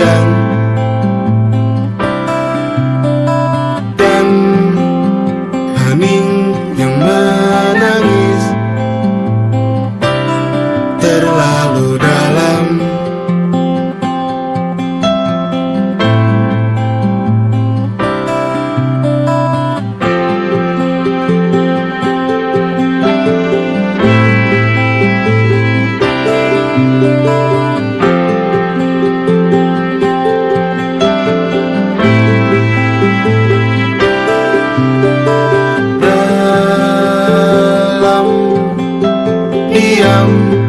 riang diam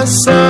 coração.